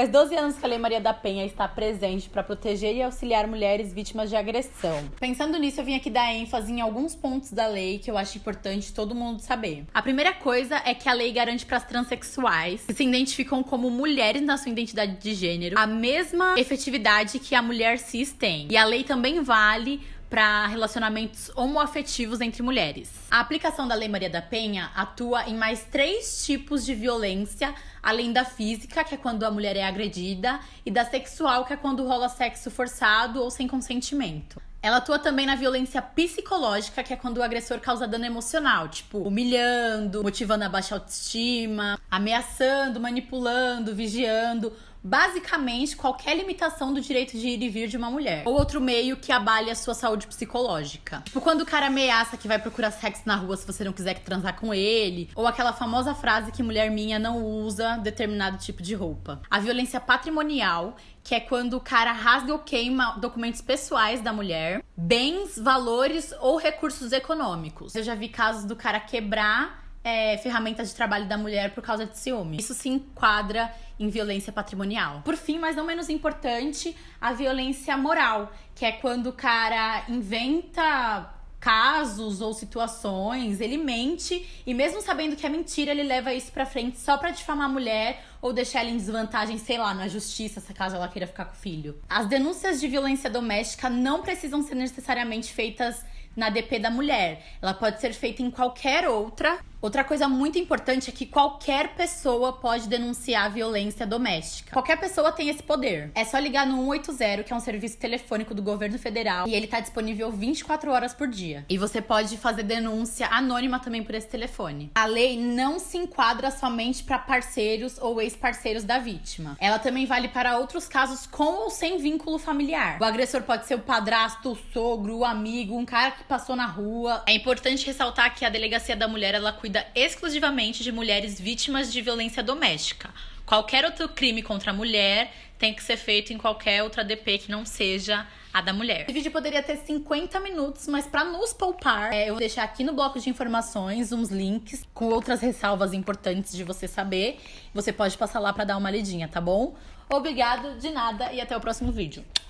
Faz 12 anos que a Lei Maria da Penha está presente para proteger e auxiliar mulheres vítimas de agressão. Pensando nisso, eu vim aqui dar ênfase em alguns pontos da lei que eu acho importante todo mundo saber. A primeira coisa é que a lei garante para as transexuais, que se identificam como mulheres na sua identidade de gênero, a mesma efetividade que a mulher cis tem. E a lei também vale para relacionamentos homoafetivos entre mulheres. A aplicação da Lei Maria da Penha atua em mais três tipos de violência, além da física, que é quando a mulher é agredida, e da sexual, que é quando rola sexo forçado ou sem consentimento. Ela atua também na violência psicológica, que é quando o agressor causa dano emocional, tipo humilhando, motivando a baixa autoestima, ameaçando, manipulando, vigiando basicamente qualquer limitação do direito de ir e vir de uma mulher. Ou outro meio que abale a sua saúde psicológica. Tipo, quando o cara ameaça que vai procurar sexo na rua se você não quiser transar com ele. Ou aquela famosa frase que mulher minha não usa determinado tipo de roupa. A violência patrimonial, que é quando o cara rasga ou queima documentos pessoais da mulher, bens, valores ou recursos econômicos. Eu já vi casos do cara quebrar é, ferramenta de trabalho da mulher por causa de ciúme. Isso se enquadra em violência patrimonial. Por fim, mas não menos importante, a violência moral, que é quando o cara inventa casos ou situações, ele mente e mesmo sabendo que é mentira, ele leva isso para frente só para difamar a mulher ou deixar ela em desvantagem, sei lá, na justiça, se caso ela queira ficar com o filho. As denúncias de violência doméstica não precisam ser necessariamente feitas na DP da mulher. Ela pode ser feita em qualquer outra Outra coisa muito importante é que qualquer pessoa pode denunciar violência doméstica. Qualquer pessoa tem esse poder. É só ligar no 180, que é um serviço telefônico do governo federal, e ele tá disponível 24 horas por dia. E você pode fazer denúncia anônima também por esse telefone. A lei não se enquadra somente para parceiros ou ex-parceiros da vítima. Ela também vale para outros casos com ou sem vínculo familiar. O agressor pode ser o padrasto, o sogro, o amigo, um cara que passou na rua. É importante ressaltar que a delegacia da mulher ela cuida cuida exclusivamente de mulheres vítimas de violência doméstica. Qualquer outro crime contra a mulher tem que ser feito em qualquer outra DP que não seja a da mulher. Esse vídeo poderia ter 50 minutos, mas para nos poupar, é, eu vou deixar aqui no bloco de informações uns links com outras ressalvas importantes de você saber. Você pode passar lá para dar uma lidinha, tá bom? Obrigado, de nada e até o próximo vídeo.